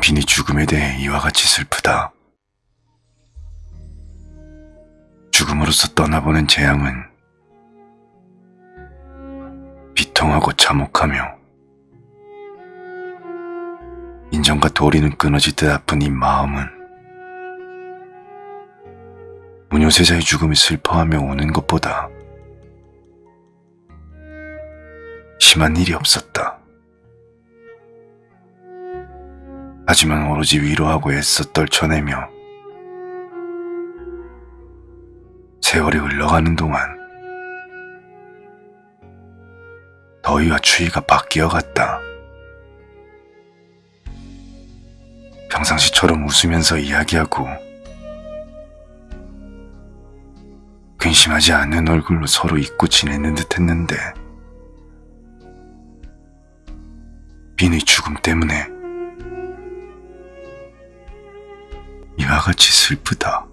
빈의 죽음에 대해 이와 같이 슬프다. 죽음으로써 떠나보는 재앙은 비통하고 참혹하며 인정과 도리는 끊어지듯 아픈 이 마음은 무녀세자의 죽음이 슬퍼하며 오는 것보다 심한 일이 없었다. 하지만 오로지 위로하고 애써 떨쳐내며 세월이 흘러가는 동안 더위와 추위가 바뀌어 갔다. 평상시처럼 웃으면서 이야기하고 근심하지 않는 얼굴로 서로 잊고 지내는 듯 했는데 빈의 죽음 때문에 같이 슬프다.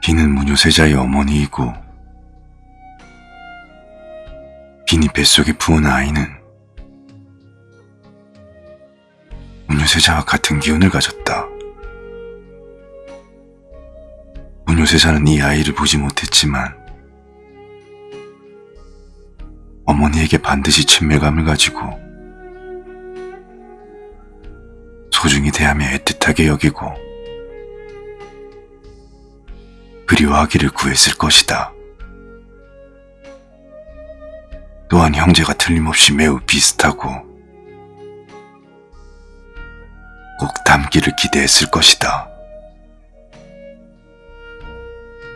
비는 무녀세자의 어머니이고 비니 뱃속에 부은 아이는 무녀세자와 같은 기운을 가졌다. 무녀세자는 이 아이를 보지 못했지만 어머니에게 반드시 친밀감을 가지고 소중히 대하며 애틋하게 여기고 그리워하기를 구했을 것이다. 또한 형제가 틀림없이 매우 비슷하고 꼭 닮기를 기대했을 것이다.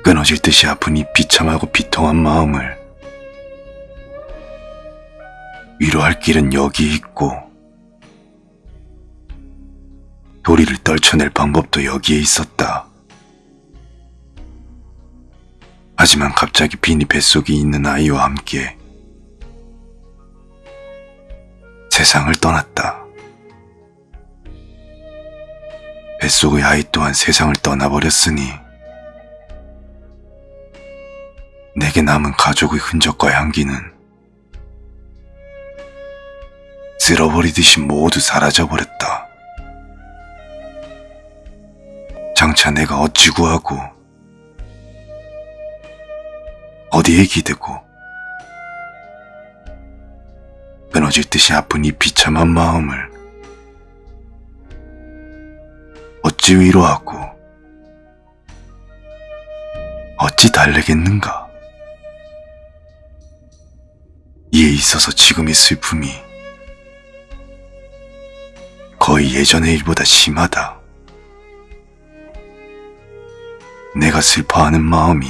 끊어질 듯이 아픈 이 비참하고 비통한 마음을 위로할 길은 여기 있고 도리를 떨쳐낼 방법도 여기에 있었다. 하지만 갑자기 빈이 뱃속에 있는 아이와 함께 세상을 떠났다. 뱃속의 아이 또한 세상을 떠나버렸으니 내게 남은 가족의 흔적과 향기는 쓸어버리듯이 모두 사라져버렸다. 장차 내가 어찌 구하고 어디에 기대고 끊어질 듯이 아픈 이 비참한 마음을 어찌 위로하고 어찌 달래겠는가 이에 있어서 지금의 슬픔이 거의 예전의 일보다 심하다. 내가 슬퍼하는 마음이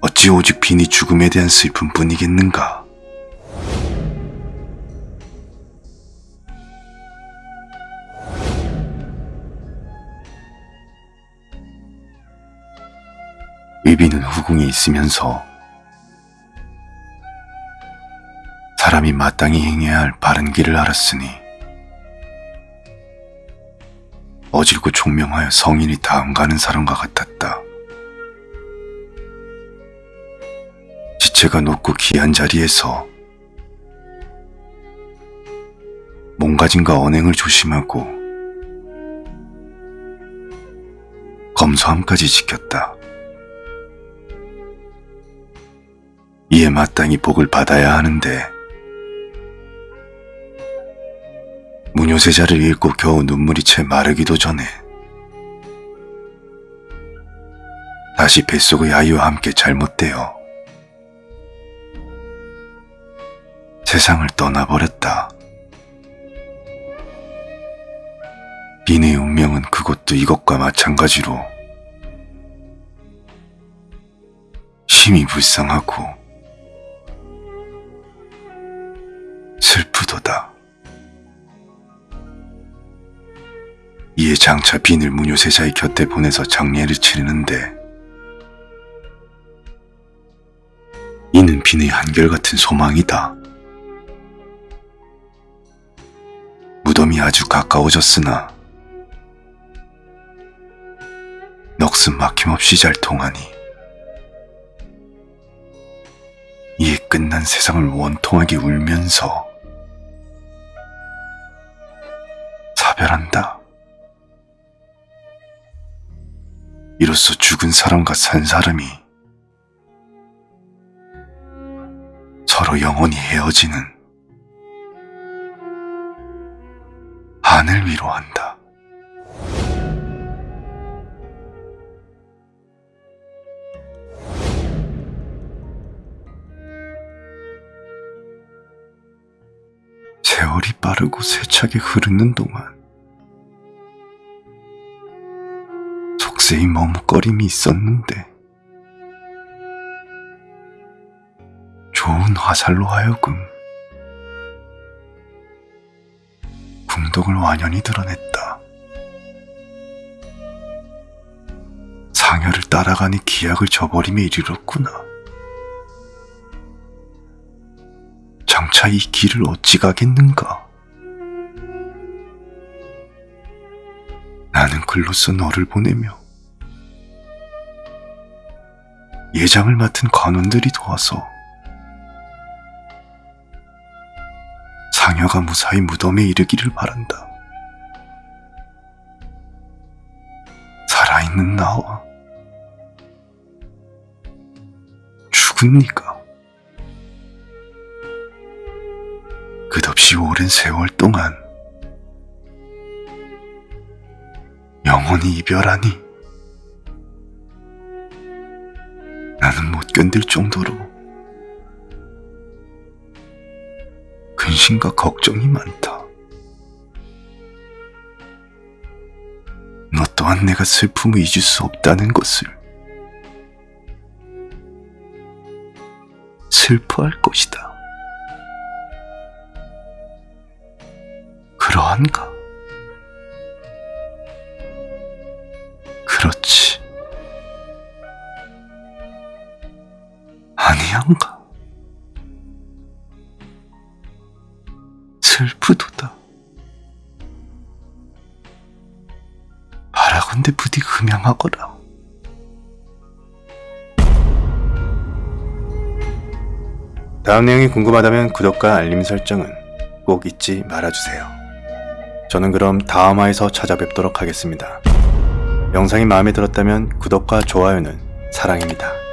어찌 오직 빈이 죽음에 대한 슬픔뿐이겠는가? 의비는 후궁에 있으면서 사람이 마땅히 행해야 할 바른 길을 알았으니 어질고 총명하여 성인이 다음 가는 사람과 같았다. 지체가 높고 귀한 자리에서 몸가짐과 언행을 조심하고 검소함까지 지켰다. 이에 마땅히 복을 받아야 하는데 무녀세자를 읽고 겨우 눈물이 채 마르기도 전에 다시 뱃속의 아이와 함께 잘못되어 세상을 떠나버렸다. 빈의 운명은 그것도 이것과 마찬가지로 심히 불쌍하고 이에 장차 빈을 무녀세자의 곁에 보내서 장례를 치르는데 이는 빈의 한결같은 소망이다. 무덤이 아주 가까워졌으나 목숨 막힘없이 잘 통하니 이에 끝난 세상을 원통하게 울면서 사별한다. 이로써 죽은 사람과 산 사람이 서로 영원히 헤어지는 한을 위로 한다. 세월이 빠르고 세차게 흐르는 동안 속세의 머뭇거림이 있었는데 좋은 화살로 하여금 궁덕을 완연히 드러냈다. 상여를 따라가니 기약을 저버림에 이르렀구나. 장차 이 길을 어찌 가겠는가? 나는 글로써 너를 보내며 예장을 맡은 관원들이 도와서 상여가 무사히 무덤에 이르기를 바란다. 살아있는 나와 죽은 네가 끝없이 오랜 세월 동안 영원히 이별하니 못 견딜 정도로 근심과 걱정이 많다. 너 또한 내가 슬픔을 잊을 수 없다는 것을 슬퍼할 것이다. 그러한가? 그렇지. 아니한가? 슬프도다. 바라건대 부디 금양하거라. 다음 내용이 궁금하다면 구독과 알림 설정은 꼭 잊지 말아주세요. 저는 그럼 다음화에서 찾아뵙도록 하겠습니다. 영상이 마음에 들었다면 구독과 좋아요는 사랑입니다.